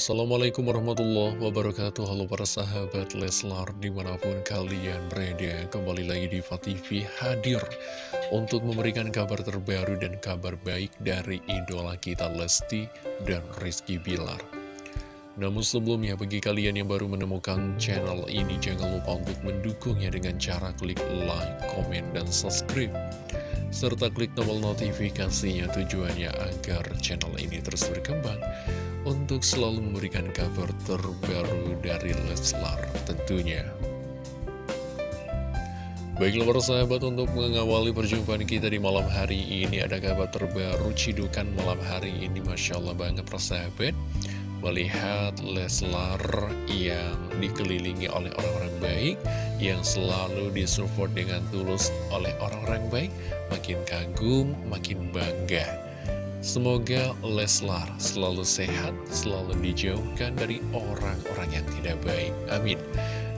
Assalamualaikum warahmatullahi wabarakatuh. Halo para sahabat Leslar Di mana pun kalian berada Kembali lagi di TV hadir Untuk memberikan kabar terbaru dan kabar baik Dari idola kita Lesti dan Rizky Bilar. Namun sebelumnya bagi kalian yang baru menemukan channel ini Jangan lupa untuk mendukungnya dengan cara klik like, komen, dan subscribe. Serta klik tombol notifikasinya tujuannya agar channel ini terus berkembang untuk selalu memberikan kabar terbaru dari Leslar tentunya. Baiklah para sahabat untuk mengawali perjumpaan kita di malam hari ini ada kabar terbaru cidukan malam hari ini Masya Allah banget para sahabat Melihat Leslar yang dikelilingi oleh orang-orang baik Yang selalu disupport dengan tulus oleh orang-orang baik Makin kagum, makin bangga Semoga Leslar selalu sehat, selalu dijauhkan dari orang-orang yang tidak baik. Amin.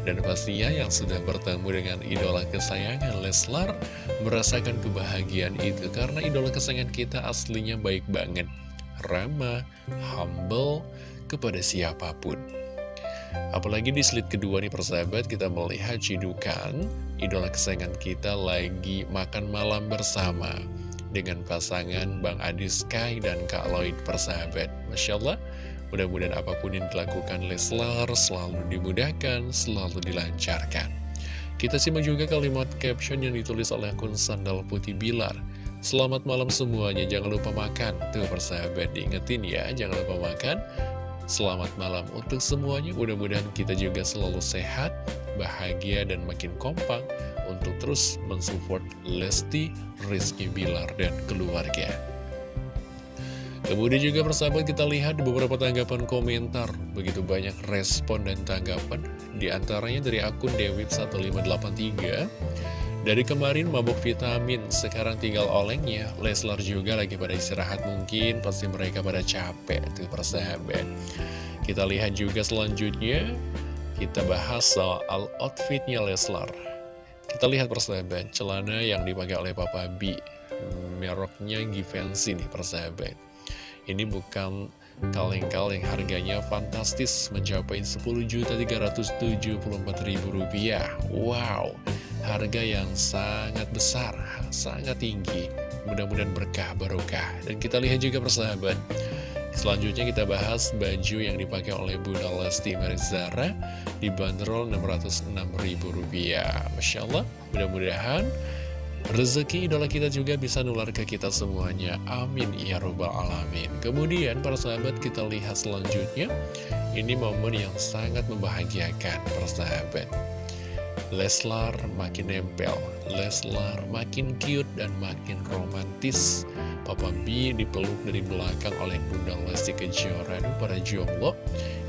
Dan pastinya yang sudah bertemu dengan idola kesayangan Leslar merasakan kebahagiaan itu karena idola kesayangan kita aslinya baik banget. Ramah, humble kepada siapa pun. Apalagi di slide kedua nih persahabat kita melihat cidukan idola kesayangan kita lagi makan malam bersama dengan pasangan Bang Adi Sky dan Kak Lloyd persahabat. Masya Allah, mudah-mudahan apa pun yang dilakukan Leslar selalu dimudahkan, selalu dilancarkan. Kita simak juga kalimat caption yang ditulis oleh akun Sandal Putih Bilar. Selamat malam semuanya, jangan lupa makan. Tuh persahabat, diingetin ya, jangan lupa makan. Selamat malam untuk semuanya, mudah-mudahan kita juga selalu sehat, bahagia, dan makin kompak untuk terus mensupport Lesti, Rizky Bilar, dan keluarga. Kemudian juga persahabat kita lihat beberapa tanggapan komentar. Begitu banyak respon dan tanggapan Di antaranya dari akun Dewit1583 Dari kemarin mabuk vitamin Sekarang tinggal olengnya. Leslar juga lagi pada istirahat mungkin Pasti mereka pada capek Tuh persahabat. Kita lihat juga selanjutnya Kita bahas soal outfitnya Leslar. Kita lihat persahabat, celana yang dipakai oleh Papa B. Meroknya Givenchy nih persahabat. Ini bukan kaleng-kaleng harganya fantastis Mencapai Rp10.374.000 Wow, harga yang sangat besar, sangat tinggi. Mudah-mudahan berkah barokah. Dan kita lihat juga persahabat Selanjutnya kita bahas baju yang dipakai oleh Bunda Lesti Marizara dibanderol Rp606.000. Masya Allah, mudah-mudahan rezeki idola kita juga bisa nular ke kita semuanya. Amin ya robbal alamin. Kemudian para sahabat kita lihat selanjutnya, ini momen yang sangat membahagiakan para sahabat. Leslar makin nempel, Leslar makin cute dan makin romantis. Papa B dipeluk dari belakang oleh Bunda Lesti Kejora. Aduh para jomblo.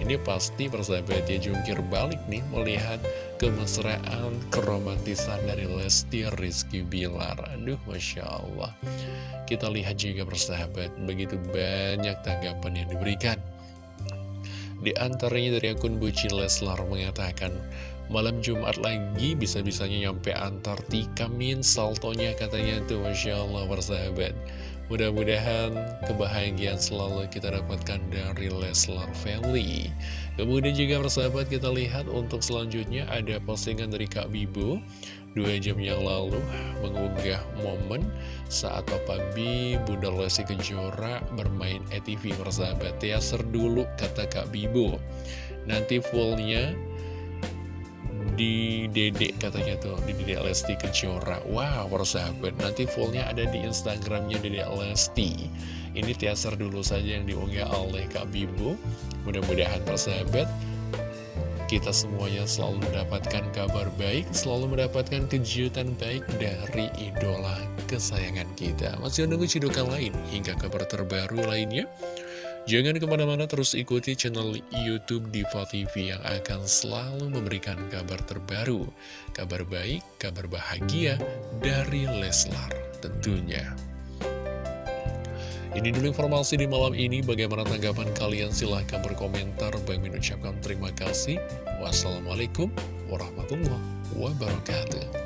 Ini pasti persahabatnya jungkir balik nih Melihat kemesraan, keromantisan dari Lesti Rizky Bilar. Aduh Masya Allah. Kita lihat juga persahabat Begitu banyak tanggapan yang diberikan. Di antaranya dari akun Buci Leslar mengatakan Malam Jumat lagi bisa-bisanya nyampe Antartika min saltonya katanya tuh Masya Allah persahabat. Mudah-mudahan kebahagiaan selalu kita dapatkan dari Leslar Family. Kemudian juga persahabat kita lihat untuk selanjutnya ada postingan dari Kak Bibu Dua jam yang lalu mengunggah momen saat Papa B, Bunda Lesti Kejora bermain ETV persahabat. Teaser dulu kata Kak Bibu Nanti fullnya di dedek katanya tuh di dedek Lesti Kejora. Wow persahabat. Nanti fullnya ada di instagramnya dedek Lesti. Ini teaser dulu saja yang diunggah oleh Kak Bibu. Mudah-mudahan persahabat kita semuanya selalu mendapatkan kabar baik selalu mendapatkan kejutan baik dari idola kesayangan kita. Masih menunggu cidukan lain hingga kabar terbaru lainnya Jangan ke mana-mana terus ikuti channel Youtube Diva TV yang akan selalu memberikan kabar terbaru, kabar baik, kabar bahagia dari Leslar tentunya. Ini dulu informasi di malam ini, bagaimana tanggapan kalian? Silahkan berkomentar, Bang mengucapkan terima kasih. Wassalamualaikum warahmatullahi wabarakatuh.